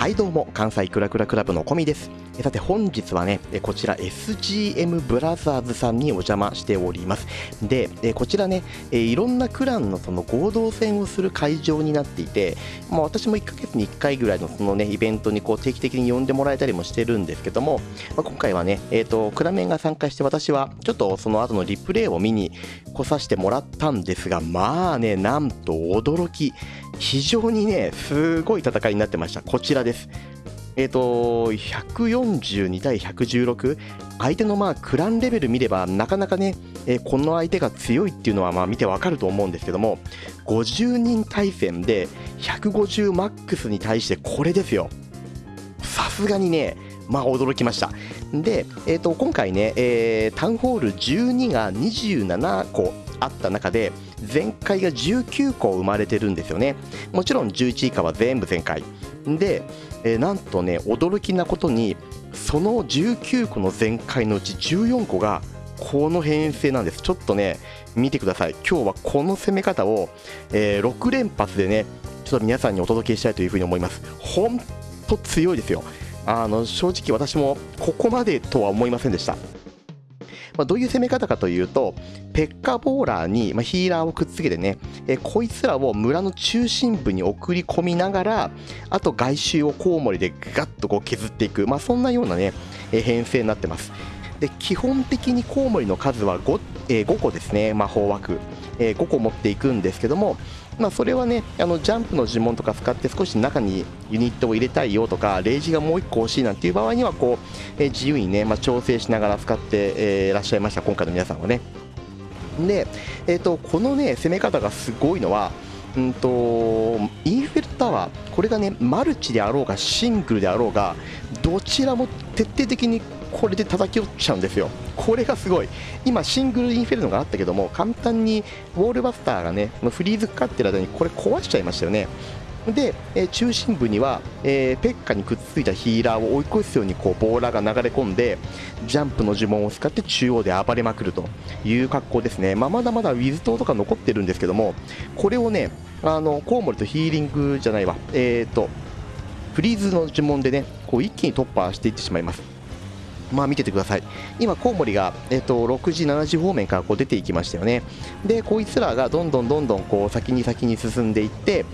はいどうも。関西クラクラクラブのコミです。さて本日はねこちら SGM ブラザーズさんにお邪魔しております。でこちらねいろんなクランのその合同戦をする会場になっていて、まあ、私も1ヶ月に1回ぐらいのそのねイベントにこう定期的に呼んでもらえたりもしてるんですけども、まあ、今回はねえっ、とクラメンが参加して私はちょっとその後のリプレイを見に来させてもらったんですがまあねなんと驚き。非常にねすごい戦いになってました。こちらです。です。えーと、142対116相手のまあクランレベル見ればなかなかね、えー、この相手が強いっていうのはまあ見てわかると思うんですけども50人対戦で150マックスに対してこれですよ。さすがにねまあ驚きました。で、えーと、今回ね、えー、タウンホール12が27個。あった中で全開が19個生まれてるんですよね。もちろん11以下は全部全開で、えー、なんとね驚きなことにその19個の全開のうち14個がこの編成なんです。ちょっとね見てください。今日はこの攻め方を、えー、6連発でねちょっと皆さんにお届けしたいというふうに思います。本当強いですよ。あの正直私もここまでとは思いませんでした。まあ、どういう攻め方かというと、ペッカボーラーに、まあ、ヒーラーをくっつけてね、えこいつらを村の中心部に送り込みながら、あと外周をコウモリでガッとこう削っていく、まあ、そんなようなね、え編成になってます。で基本的にコウモリの数は 5,、えー、5個ですね、魔法枠、えー、5個持っていくんですけども、まあ、それはねあのジャンプの呪文とか使って少し中にユニットを入れたいよとかレイジがもう1個欲しいなんていう場合にはこう、え、自由にね、まあ、調整しながら使って、えー、らっしゃいました今回の皆さんはね。で、えーと、このね攻め方がすごいのはうんとインフェルタワーこれがねマルチであろうがシングルであろうがどちらも徹底的にこれで叩き落ちちゃうんですよ。これがすごい。今シングルインフェルノがあったけども簡単にウォールバスターがねフリーズかかってる間にこれ壊しちゃいましたよね。で、えー、中心部には、えー、ペッカにくっついたヒーラーを追い越すようにこうボーラーが流れ込んでジャンプの呪文を使って中央で暴れまくるという格好ですね、まあ、まだまだウィズ島とか残ってるんですけどもこれをねあのコウモリとヒーリングじゃないわ。えっ、ー、とフリーズの呪文でねこう一気に突破していってしまいます。まあ見ててください。今コウモリが、えー、と6時7時方面からこう出ていきましたよね。でこいつらがどんどんどんどんこう先に先に進んでいって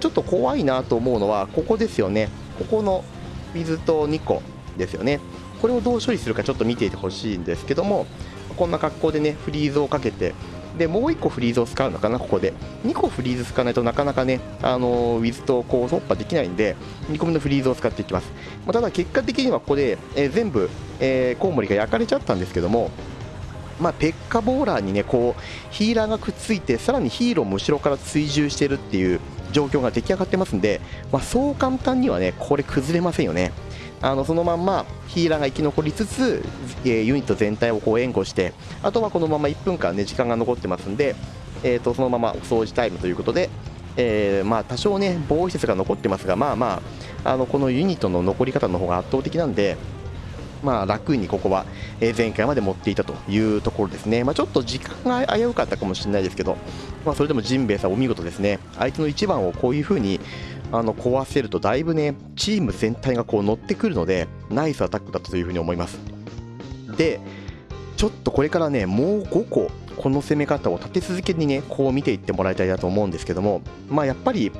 ちょっと怖いなと思うのはここですよね。ここの水と2個ですよね。これをどう処理するかちょっと見ていてほしいんですけどもこんな格好でねフリーズをかけてでもう1個フリーズを使うのかなここで。2個フリーズ使わないとなかなかねあのウィズとこう突破できないんで2個目のフリーズを使っていきます、まあ、ただ結果的にはここで、えー、全部、えー、コウモリが焼かれちゃったんですけどもまあ、ペッカボーラーにねこうヒーラーがくっついてさらにヒーローも後ろから追従してるっていう状況が出来上がってますんで、まあ、そう簡単にはねこれ崩れませんよね。あのそのまんまヒーラーが生き残りつつ、え、ユニット全体をこう援護してあとはこのまま1分間ね時間が残ってますんで、えー、とそのままお掃除タイムということで、えー、まあ多少ね防衛施設が残ってますがまあまああのこのユニットの残り方の方が圧倒的なんでまあ、楽にここは、前回まで持っていたというところですね、まあ、ちょっと時間が危うかったかもしれないですけど、まあ、それでもジンベエさん、お見事ですね、相手の1番をこういう風にあの壊せると、だいぶね、チーム全体がこう乗ってくるので、ナイスアタックだったという風に思います。で、ちょっとこれからね、もう5個、この攻め方を立て続けにね、こう見ていってもらいたいなと思うんですけども、まあ、やっぱり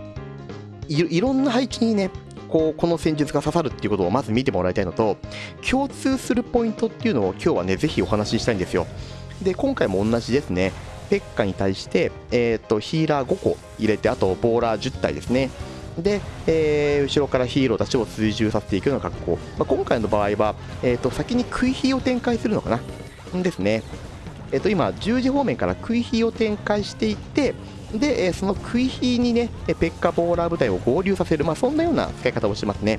いろんな配置にね、こうこの戦術が刺さるっていうことをまず見てもらいたいのと共通するポイントっていうのを今日はねぜひお話ししたいんですよ。で今回も同じですね。ペッカに対して、えーと、ヒーラー5個入れてあとボーラー10体ですね。で、えー、後ろからヒーローたちを追従させていくような格好、まあ、今回の場合は、えーと、先に食い火を展開するのかな。ですね。えーと今十字方面から食い火を展開していってで、えその食い火にね、ペッカボーラー部隊を合流させる、まあ、そんなような使い方をしてますね。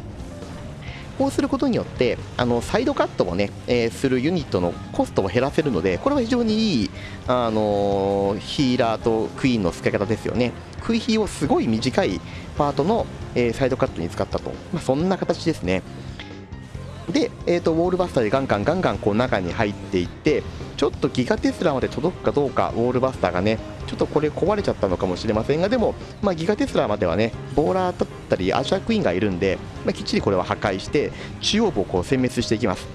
こうすることによってあのサイドカットをね、えー、するユニットのコストを減らせるのでこれは非常にいい、あのー、ヒーラーとクイーンの使い方ですよね。食い火をすごい短いパートの、えー、サイドカットに使ったと、まあ、そんな形ですね。で、えーと、ウォールバスターでガンガンガンガンこう中に入っていってちょっとギガテスラまで届くかどうかウォールバスターがねちょっとこれ壊れちゃったのかもしれませんがでも、まあ、ギガテスラまではねボーラーったりアーチャークイーンがいるんで、まあ、きっちりこれは破壊して中央部をこう殲滅していきます。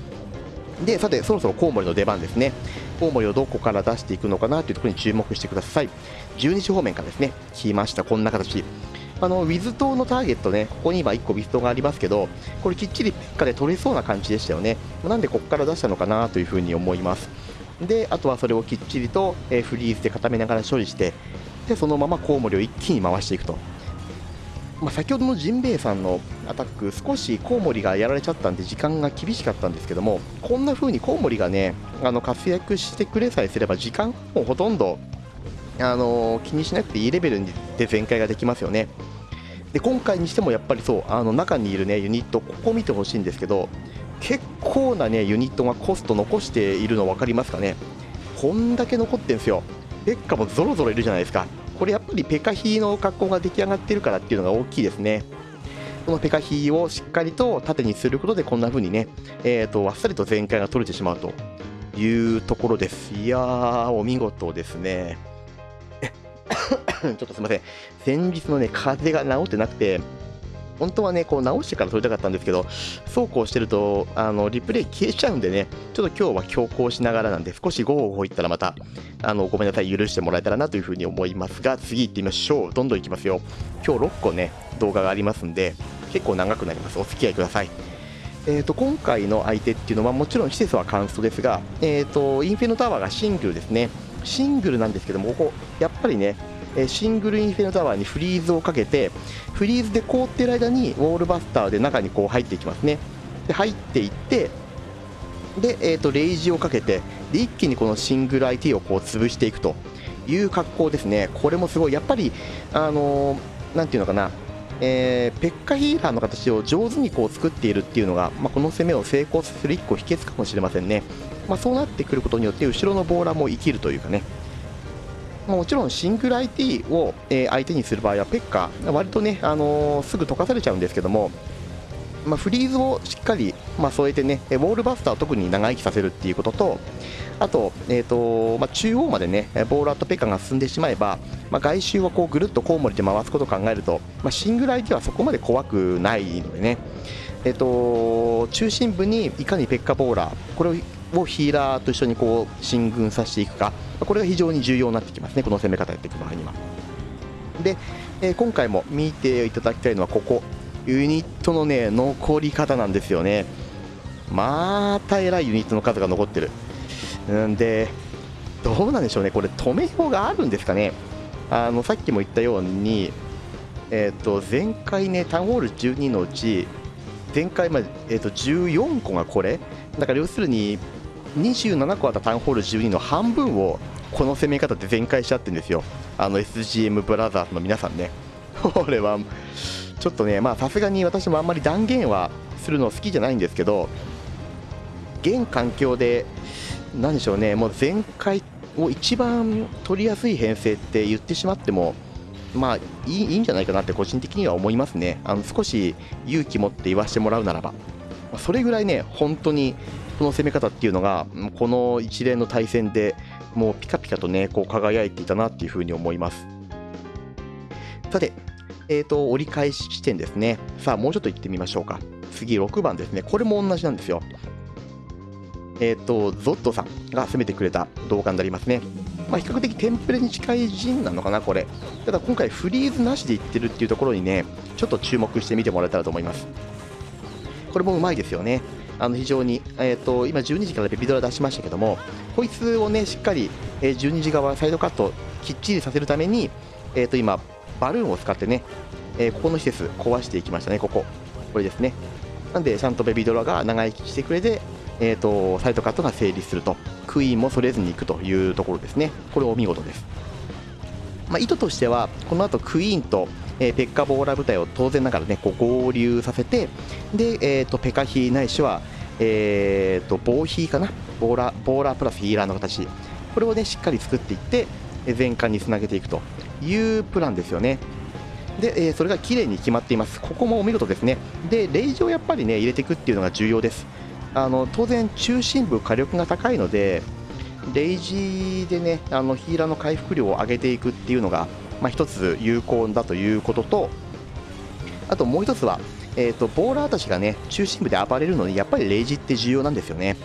でさてそろそろコウモリの出番ですね。コウモリをどこから出していくのかなというところに注目してください。12時方面からですね。来ました。こんな形。あのウィズ島のターゲットね、ここに今1個ウィズ島がありますけど、これきっちりペッカで取れそうな感じでしたよね。なんでここから出したのかなというふうに思います。で、あとはそれをきっちりと、えフリーズで固めながら処理して、でそのままコウモリを一気に回していくと。まあ、先ほどのジンベエさんのアタック、少しコウモリがやられちゃったんで時間が厳しかったんですけども、こんな風にコウモリがね、あの活躍してくれさえすれば、時間もほとんど、あの気にしなくていいレベルで全開ができますよね。で今回にしてもやっぱりそうあの中にいるねユニットここ見てほしいんですけど結構なねユニットがコスト残しているの分かりますかね？こんだけ残ってんすよ。ペッカもゾロゾロいるじゃないですか。これやっぱりペカヒーの格好が出来上がってるからっていうのが大きいですね。このペカヒーをしっかりと縦にすることでこんな風にね、えーと、あっさりと全開が取れてしまうというところです。いやーお見事ですね。ちょっとすいません。先日のね、風が治ってなくて、本当はね、こう直してから撮りたかったんですけど、そうこうしてると、あの、リプレイ消えちゃうんでね、ちょっと今日は強行しながらなんで、少しゴーゴーいったらまた、あの、ごめんなさい、許してもらえたらなというふうに思いますが、次行ってみましょう。どんどんいきますよ。今日6個ね、動画がありますんで、結構長くなります。お付き合いください。えーと、今回の相手っていうのはもちろん施設はカンストですが、えーとインフェノタワーがシングルですねシングルなんですけどもここやっぱりねえシングルインフェノタワーにフリーズをかけてフリーズで凍ってる間にウォールバスターで中にこう入っていきますね。で入っていってで、えーと、レイジをかけてで一気にこのシングル IT をこう潰していくと。いう格好ですね。これもすごい。やっぱりあのー、ていうのかな。えー、ペッカヒーラーの形を上手にこう作っているっていうのが、まあ、この攻めを成功させる1個秘訣かもしれませんね、まあ、そうなってくることによって後ろのボーラーも生きるというかね。もちろんシングル IT を、え相手にする場合はペッカ割とね、あの、すぐ溶かされちゃうんですけども、まあ、フリーズをしっかり、まあ、添えてねウォールバスターを特に長生きさせるっていうこととあと,、えーとまあ、中央までねボーラーとペッカが進んでしまえば、まあ、外周をこうぐるっとコウモリで回すことを考えると、まあ、シングル IT はそこまで怖くないのでね、えーと、中心部にいかにペッカボーラーこれををヒーラーと一緒にこう進軍させていくかこれが非常に重要になってきますねこの攻め方やっていく場合には。で、えー、今回も見ていただきたいのはここ。ユニットのね残り方なんですよね。またえらいユニットの数が残ってる。んでどうなんでしょうね。これ止めようがあるんですかね。あのさっきも言ったようにえーと、前回ねタウンホール12のうち前回まで、えーと14個がこれ。だから要するに27個あったタウンホール12の半分をこの攻め方で全開しちゃってるんですよ。あの SGM ブラザーズの皆さんね。これはちょっとねまあさすがに私もあんまり断言はするの好きじゃないんですけど現環境で何でしょうねもう全開を一番取りやすい編成って言ってしまってもまあいいいいんじゃないかなって個人的には思いますね。あの少し勇気持って言わせてもらうならば。それぐらいね本当にこの攻め方っていうのがこの一連の対戦でもうピカピカとねこう輝いていたなっていうふうに思いますさてえーと、折り返し地点ですねさあもうちょっと行ってみましょうか次6番ですねこれも同じなんですよえっ、ー、とゾットさんが攻めてくれた動画になりますねまあ、比較的テンプレに近い陣なのかな、これ。ただ今回フリーズなしでいってるっていうところにね、ちょっと注目してみてもらえたらと思います。これもうまいですよね。あの非常に、えーと、今12時からベビドラ出しましたけどもこいつをねしっかり、えー、12時側サイドカットきっちりさせるために、えーと、今バルーンを使ってね、えー、ここの施設壊していきましたねここ。これですね。なんでちゃんとベビドラが長生きしてくれて、えーと、サイドカットが成立すると。クイーンもそれずにいくというところですね。これお見事です、まあ、意図としてはこの後クイーンとえー、ペッカボーラ部隊を当然ながらねこう合流させてで、えーと、ペカヒーないしは、えーと、ボーヒーかな？ボーラボーラープラスヒーラーの形。これをねしっかり作っていって全艦につなげていくというプランですよね。で、えー、それが綺麗に決まっています。ここもお見事ですねでレイジをやっぱりね入れていくっていうのが重要です。あの当然中心部火力が高いのでレイジでねあのヒーラーの回復量を上げていくっていうのがまあ、一つ有効だということとあともう一つは、えーと、ボーラーたちがね中心部で暴れるのにやっぱりレイジって重要なんですよね。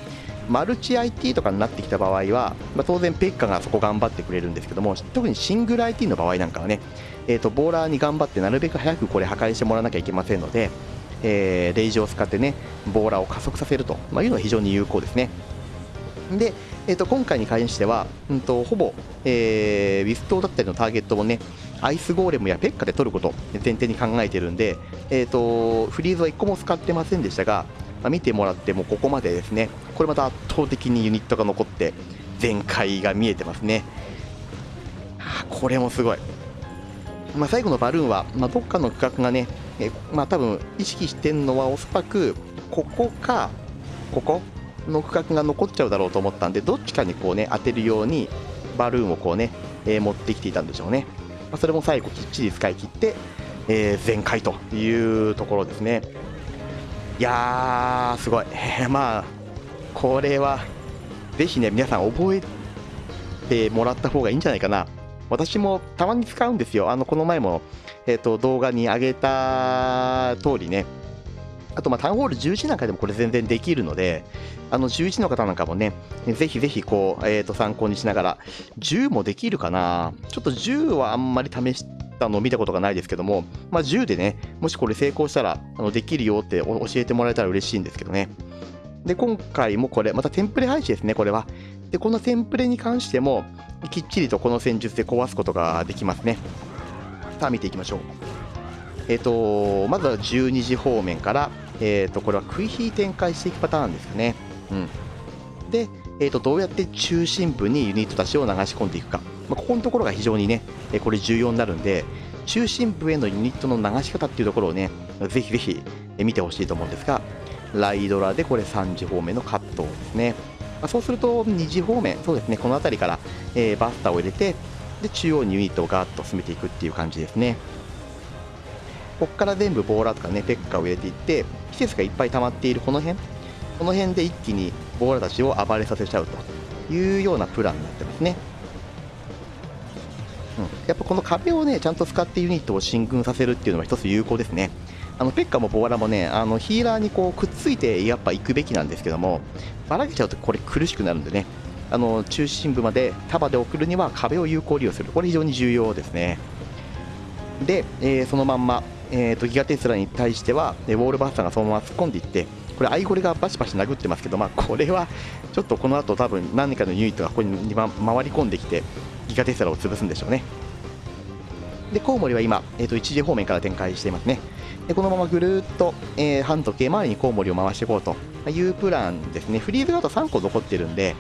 マルチ IT とかになってきた場合は、まあ、当然ペッカがそこ頑張ってくれるんですけども特にシングル IT の場合なんかはね、えーと、ボーラーに頑張ってなるべく早くこれ破壊してもらわなきゃいけませんので、えー、レイジを使ってねボーラーを加速させると、まあ、いうのは非常に有効ですね。で、えーと、今回に関しては、うんと、ほぼ、えー、ウィストだったりのターゲットをねアイスゴーレムやペッカで取ること前提に考えてるんで、えーと、フリーズは1個も使ってませんでしたが、まあ、見てもらってもここまでですねこれまた圧倒的にユニットが残って全開が見えてますね、はあ、これもすごい、まあ、最後のバルーンは、まあ、どっかの区画がね、えまあ、多分意識してるのはおそらくここかここの区画が残っちゃうだろうと思ったんでどっちかにこうね当てるようにバルーンをこうね、えー、持ってきていたんでしょうね、まあ、それも最後きっちり使い切って、えー、全開というところですね。いやーすごい。まあこれはぜひね皆さん覚えてもらった方がいいんじゃないかな。私もたまに使うんですよ。あのこの前も、えーと動画に上げた通りねあと、まあ、タウンホール11なんかでもこれ全然できるので、あの11の方なんかもね、ぜひぜひこう、えー、と参考にしながら、10もできるかなちょっと10はあんまり試したのを見たことがないですけども、まあ、10でね、もしこれ成功したらあのできるよって教えてもらえたら嬉しいんですけどね。で、今回もこれ、またテンプレ配置ですね、これは。で、このテンプレに関しても、きっちりとこの戦術で壊すことができますね。さあ、見ていきましょう。えっ、ー、と、まずは12時方面から、えー、とこれは食い火展開していくパターンですよね。うん、で、えー、とどうやって中心部にユニットたちを流し込んでいくか、まあ、ここのところが非常にね、えこれ重要になるんで、中心部へのユニットの流し方っていうところをね、ぜひぜひ見てほしいと思うんですが、ライドラでこれ3時方面のカットですね。まあ、そうすると2時方面、そうですね、この辺りから、え、バスターを入れて、で中央にユニットをガーッと進めていくっていう感じですね。ここから全部ボーラーとかね、ペッカーを入れていって、季節がいっぱい溜まっているこの辺、この辺で一気にボーラーたちを暴れさせちゃうというようなプランになってますね。うん、やっぱこの壁をね、ちゃんと使ってユニットを進軍させるっていうのは一つ有効ですね。あのペッカもボーラもね、あのヒーラーにこうくっついてやっぱ行くべきなんですけども、ばらけちゃうとこれ苦しくなるんでね、あの中心部まで束で送るには壁を有効利用する、これ非常に重要ですね。で、えー、そのまんまえーと、ギガテスラに対しては、ウォールバスターがそのまま突っ込んでいってこれアイゴレがバシバシ殴ってますけど、まあ、これはちょっとこの後多分何かのユニットがここに回り込んできてギガテスラを潰すんでしょうね。でコウモリは今、えー、と1時方面から展開していますね。でこのままぐるっと、えー、半時計回りにコウモリを回していこうというプランですね。フリーズがあと3個残ってるんで、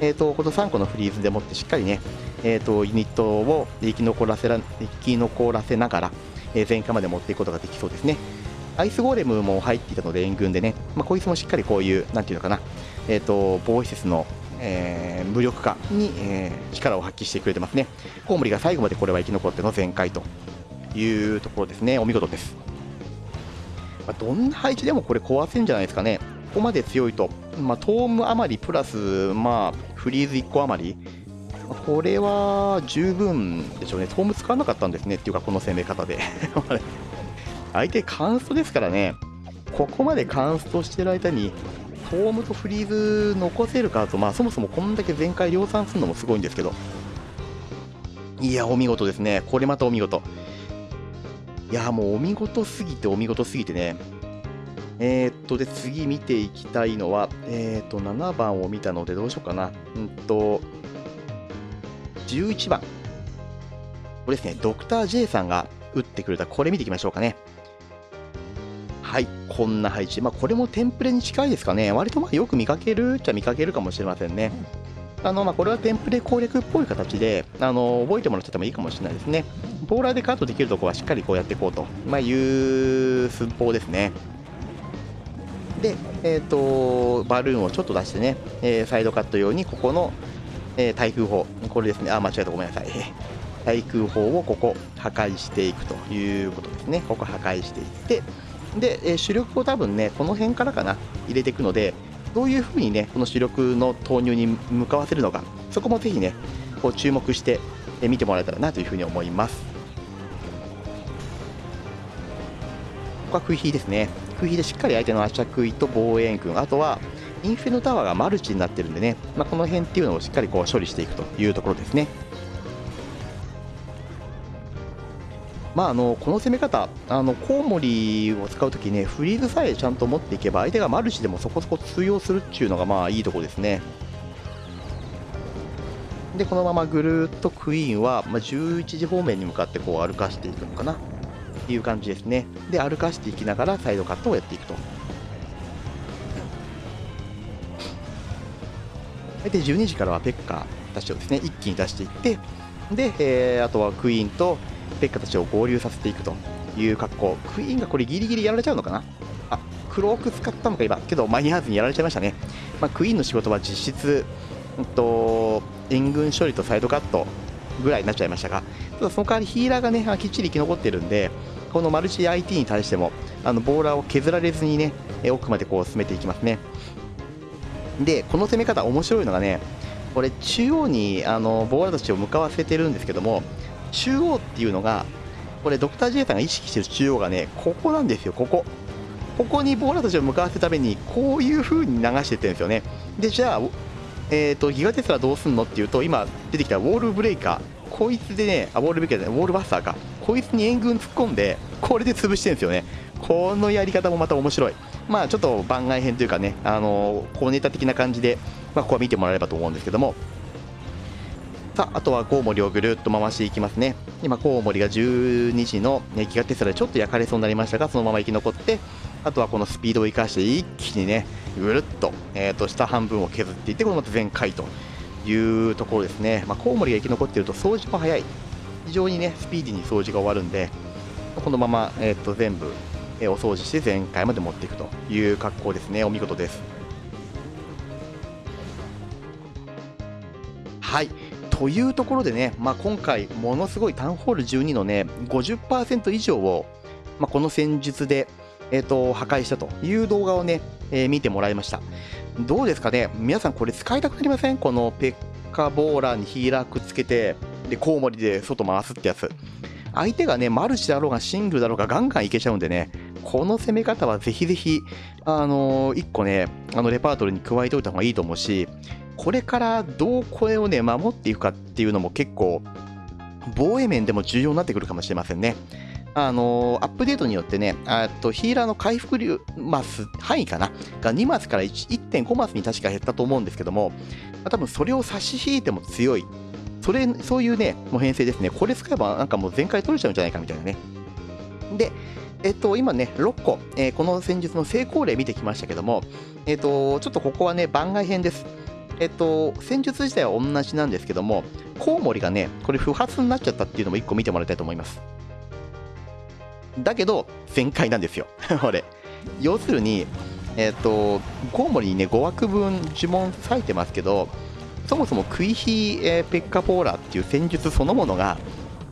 えーと、この3個のフリーズでもってしっかりね、えーと、ユニットを生き残らせら生き残らせながらえ、前回まで持っていくことができそうですね。アイスゴーレムも入っていたので援軍でね、まあ、こいつもしっかりこういう、なんていうのかな、えーと、防衛施設の、えー、無力化に、えー、力を発揮してくれてますね。コウモリが最後までこれは生き残っての全開というところですね。お見事です。まあ、どんな配置でもこれ壊せんじゃないですかね。ここまで強いと、まあ、トーム余りプラス、まあ、フリーズ1個余り、これは十分でしょうね、トーム使わなかったんですねっていうか、この攻め方で。相手、カンストですからね、ここまでカンストしてる間に、トームとフリーズ残せるかと、まあ、そもそもこんだけ全開量産するのもすごいんですけど、いや、お見事ですね、これまたお見事。いや、もうお見事すぎて、お見事すぎてね、えー、っと、で、次見ていきたいのは、えー、っと、7番を見たので、どうしようかな。うんと、11番。これですね、ドクター J さんが打ってくれた、これ見ていきましょうかね。はい、こんな配置。まあ、これもテンプレに近いですかね。割とまあよく見かけるっちゃ見かけるかもしれませんね。あのまあ、これはテンプレ攻略っぽい形であの覚えてもらっててもいいかもしれないですね。ボーラーでカットできるところはしっかりこうやっていこうと、まあ、いう寸法ですね。で、えーと、バルーンをちょっと出してね、えー、サイドカット用にここのえー、対空砲、これですね、あ、間違えた、ごめんなさい。対空砲をここ破壊していくということですね。ここ破壊していって、で、えー、主力を多分ね、この辺からかな、入れていくので、どういうふうにね、この主力の投入に向かわせるのか、そこもぜひね、こう注目して、え見てもらえたらなというふうに思います。ここは食い火ですね。食い火でしっかり相手の圧着位と防衛軍。あとはインフェノタワーがマルチになってるんでね、まあ、この辺っていうのをしっかりこう処理していくというところですねまあ、あのこの攻め方、あのコウモリを使うときね、フリーズさえちゃんと持っていけば、相手がマルチでもそこそこ通用するっていうのが、まあいいところですね。で、このままぐるっとクイーンは、まあ、11時方面に向かってこう歩かしていくのかなっていう感じですね。で、歩かしていきながらサイドカットをやっていくと。で、12時からはペッカたちをですね、一気に出していって、で、えー、あとはクイーンと、ペッカたちを合流させていくという格好。クイーンがこれギリギリやられちゃうのかな？あクローク使ったのか今。けど間に合わずにやられちゃいましたね、まあ、クイーンの仕事は実質、うんと、援軍処理とサイドカットぐらいになっちゃいましたがただその代わりヒーラーがねきっちり生き残ってるんでこのマルチ IT に対してもあのボーラーを削られずにね奥までこう進めていきますね。でこの攻め方面白いのがねこれ中央にあのボーラーたちを向かわせてるんですけども中央っていうのがこれドクター J さんが意識してる中央がねここなんですよここ。ここにボーラーたちを向かわせるためにこういう風に流してってるんですよね。でじゃあ、えーと、ギガテスラどうすんのっていうと今出てきたウォールブレイカー。こいつでねあウォールブレイカーじゃないウォールバスターか。こいつに援軍突っ込んでこれで潰してるんですよね。このやり方もまた面白い。まあちょっと番外編というかねあのー、こうネタ的な感じで、まあ、ここは見てもらえればと思うんですけども。さああとはコウモリをぐるっと回していきますね。今コウモリが12時のギガテスラでちょっと焼かれそうになりましたがそのまま生き残ってあとはこのスピードを生かして一気にねぐるっと,、えー、と下半分を削っていってこのまた全開というところですね、まあ、コウモリが生き残っていると掃除も早い。非常にねスピーディーに掃除が終わるんでこのまま、えー、と全部、えお掃除して全開まで持っていくという格好ですね。お見事です。はい。というところでね、まあ、今回、ものすごいタウンホール12のね、50%以上を、まあ、この戦術で、えーと、破壊したという動画をね、えー、見てもらいました。どうですかね？皆さんこれ使いたくなりません？このペッカボーラーにヒーラーくっつけて、で、コウモリで外回すってやつ。相手がね、マルチだろうがシングルだろうがガンガンいけちゃうんでね、この攻め方はぜひぜひ、あのー、1個ね、あのレパートリーに加えておいた方がいいと思うし、これからどうこれをね、守っていくかっていうのも結構、防衛面でも重要になってくるかもしれませんね。あのー、アップデートによってね、とヒーラーの回復量マス、範囲かな、が2マスから1.5マスに確か減ったと思うんですけども、多分それを差し引いても強い、それそういうね、もう編成ですね、これ使えばなんかもう全開取れちゃうんじゃないかみたいなね。で、えっと、今ね、6個、えー、この戦術の成功例見てきましたけども、えっと、ちょっとここはね、番外編です。えっと、戦術自体は同じなんですけども、コウモリがね、これ不発になっちゃったっていうのも1個見てもらいたいと思います。だけど、全開なんですよ。これ。要するに、えっと、コウモリにね、5枠分呪文割いてますけど、そもそもクイヒ、えー、ペッカポーラーっていう戦術そのものが、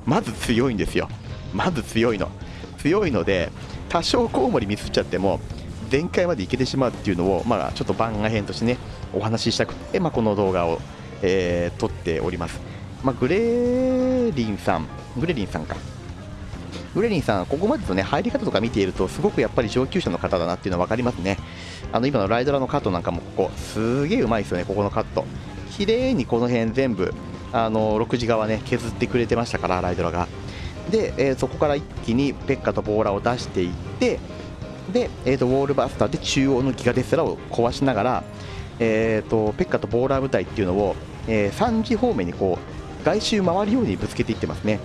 まず強いんですよ。まず強いの。強いので、多少コウモリミスっちゃっても、全開までいけてしまうっていうのを、まあ、ちょっと番外編としてね、お話ししたくて、まあ、この動画を、えー、撮っております。まあ、グレリンさん、グレリンさんか。グレリンさん、ここまでのね、入り方とか見ていると、すごくやっぱり上級者の方だなっていうのは分かりますね。あの、今のライドラのカットなんかも、ここ、すげえうまいですよね、ここのカット。綺麗にこの辺全部、あの、6時側ね、削ってくれてましたから、ライドラが。で、えー、そこから一気にペッカとボーラを出していって、で、えーと、ウォールバスターで中央のギガデスラを壊しながら、えーと、ペッカとボーラー部隊っていうのを、えー、3時方面にこう外周回るようにぶつけていってますね。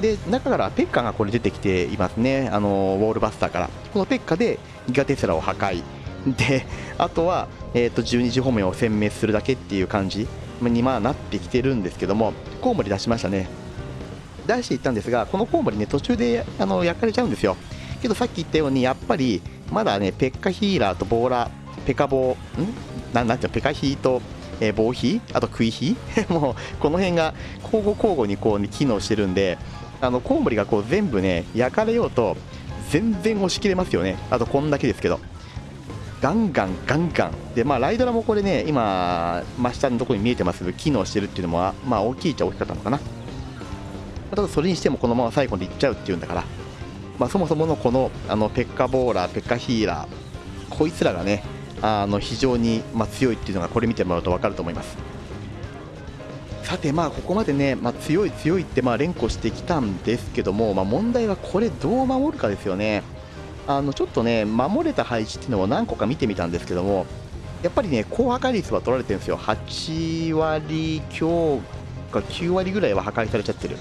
で中からペッカがこれ出てきていますね、あのウォールバスターから。このペッカでギガテスラを破壊。で、あとは、えーと、12時方面を殲滅するだけっていう感じにまあなってきてるんですけども、コウモリ出しましたね。出していったんですが、このコウモリね、途中であの焼かれちゃうんですよ。けどさっき言ったように、やっぱりまだね、ペッカヒーラーとボーラ、ペカボー、ん？ななんていうの、ペカヒーと、えー、ボーヒー？あとクイヒー？もうこの辺が交互交互にこう、ね、機能してるんで、あのコウモリがこう全部ね、焼かれようと、全然押し切れますよね。あとこんだけですけど。ガンガンガンガン。で、まあ、ライドラもこれね、今、真下のところに見えてますけど、機能してるっていうのも、まあ、大きいっちゃ大きかったのかな。ただそれにしてもこのまま最後でいっちゃうっていうんだから、まあ、そもそものこのあのペッカボーラーペッカヒーラーこいつらがねあの非常に、ま、強いっていうのがこれ見てもらうと分かると思いますさてまあここまでね、まあ、強い強いってまあ連呼してきたんですけども、まあ、問題はこれどう守るかですよねあのちょっとね守れた配置っていうのを何個か見てみたんですけどもやっぱりね高破壊率は取られてるんですよ。8割強か9割ぐらいは破壊されちゃってる。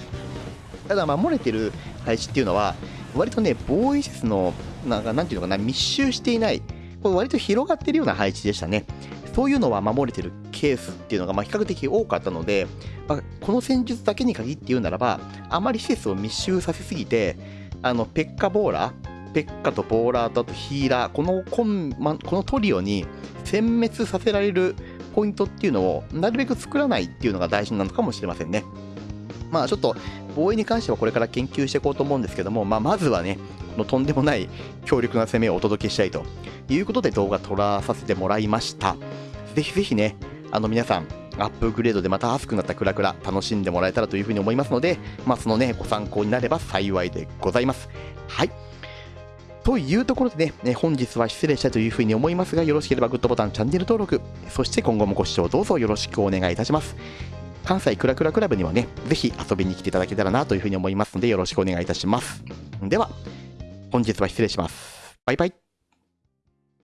ただ守れてる配置っていうのは割とね防衛施設のなんかなんていうのかな密集していないこれ割と広がってるような配置でしたね。そういうのは守れてるケースっていうのがま比較的多かったので、まあ、この戦術だけに限って言うならば、あまり施設を密集させすぎて、あのペッカボーラー、ペッカとボーラーとあとヒーラー、このコン、ま、このトリオに殲滅させられるポイントっていうのをなるべく作らないっていうのが大事なのかもしれませんね。まあちょっと防衛に関してはこれから研究していこうと思うんですけども、まあ、まずはね、このとんでもない強力な攻めをお届けしたいということで動画撮らさせてもらいました。ぜひぜひね、あの皆さん、アップグレードでまた熱くなったクラクラ楽しんでもらえたらというふうに思いますので、まあ、そのね、ご参考になれば幸いでございます。はい。というところでね、本日は失礼したというふうに思いますが、よろしければグッドボタン、チャンネル登録、そして今後もご視聴どうぞよろしくお願いいたします。関西クラクラクラブにはね、ぜひ遊びに来ていただけたらなというふうに思いますので、よろしくお願いいたします。では、本日は失礼します。バイバイ。